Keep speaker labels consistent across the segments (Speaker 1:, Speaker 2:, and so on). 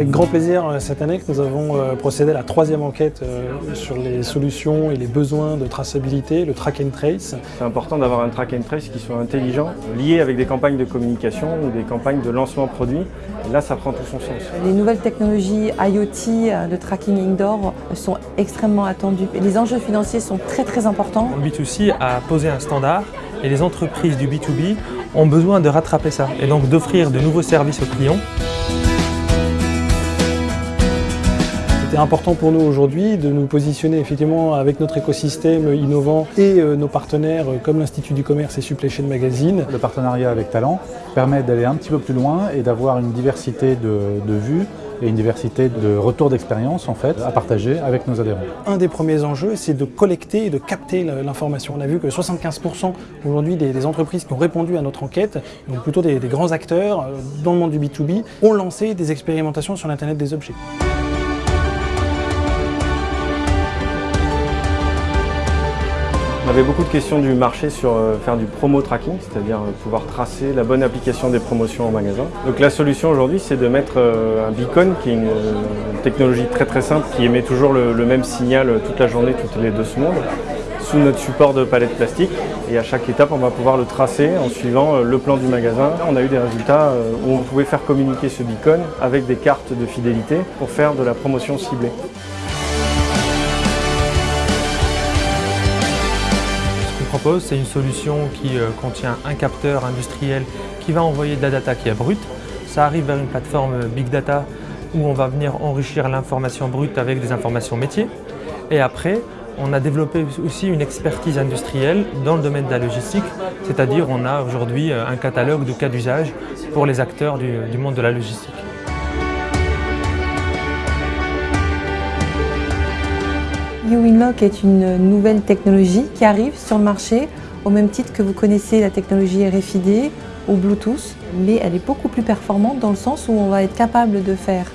Speaker 1: Avec grand plaisir, euh, cette année, nous avons euh, procédé à la troisième enquête euh, sur les solutions et les besoins de traçabilité, le track and trace.
Speaker 2: C'est important d'avoir un track and trace qui soit intelligent, lié avec des campagnes de communication ou des campagnes de lancement produit. Et là, ça prend tout son sens.
Speaker 3: Les nouvelles technologies IoT de tracking indoor sont extrêmement attendues. Les enjeux financiers sont très très importants.
Speaker 4: Le B2C a posé un standard et les entreprises du B2B ont besoin de rattraper ça et donc d'offrir de nouveaux services aux clients.
Speaker 1: C'était important pour nous aujourd'hui de nous positionner effectivement avec notre écosystème innovant et euh, nos partenaires euh, comme l'Institut du commerce et Supply Chain Magazine.
Speaker 5: Le partenariat avec Talent permet d'aller un petit peu plus loin et d'avoir une diversité de, de vues et une diversité de retours d'expérience en fait à partager avec nos adhérents.
Speaker 1: Un des premiers enjeux, c'est de collecter et de capter l'information. On a vu que 75% aujourd'hui des, des, entreprises qui ont répondu à notre enquête, donc plutôt des, des grands acteurs euh, dans le monde du B2B, ont lancé des expérimentations sur l'Internet des objets.
Speaker 2: On avait beaucoup de questions du marché sur euh, faire du promo tracking, c'est-à-dire euh, pouvoir tracer la bonne application des promotions en magasin. Donc la solution aujourd'hui, c'est de mettre euh, un beacon, qui est une technologie très très simple, qui émet toujours le, le même signal toute la journée, toutes les deux secondes, sous notre support de palette plastique. Et à chaque étape, on va pouvoir le tracer en suivant le plan du magasin. On a eu des résultats où on pouvait faire communiquer ce beacon avec des cartes de fidélité pour faire de la promotion ciblée.
Speaker 4: C'est une solution qui euh, contient un capteur industriel qui va envoyer de la data qui est brute. Ça arrive vers une plateforme Big Data où on va venir enrichir l'information brute avec des informations métiers. Et après, on a développé aussi une expertise industrielle dans le domaine de la logistique, c'est-à-dire on a aujourd'hui euh, un catalogue de cas d'usage pour les acteurs du monde de la logistique.
Speaker 3: YouWinlock est une nouvelle technologie qui arrive sur le marché au même titre que vous connaissez la technologie RFID ou Bluetooth, mais elle est beaucoup plus performante dans le sens où on va être capable de faire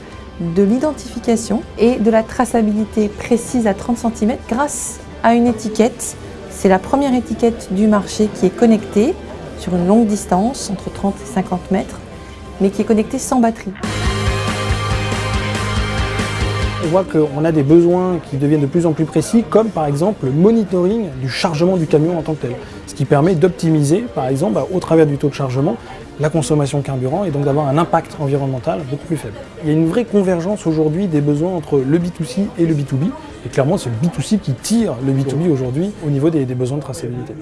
Speaker 3: de l'identification et de la traçabilité précise à 30 cm grâce à une étiquette. C'est la première étiquette du marché qui est connectée sur une longue distance, entre 30 et 50 mètres, mais qui est connectée sans batterie
Speaker 1: on voit qu'on a des besoins qui deviennent de plus en plus précis, comme par exemple le monitoring du chargement du camion en tant que tel. Ce qui permet d'optimiser, par exemple, bah, au travers du taux de chargement, la consommation de carburant et donc d'avoir un impact environnemental beaucoup plus faible. Il y a une vraie convergence aujourd'hui des besoins entre le B2C et le B2B. Et clairement, c'est le B2C qui tire le B2B aujourd'hui au niveau des, des besoins de traçabilité.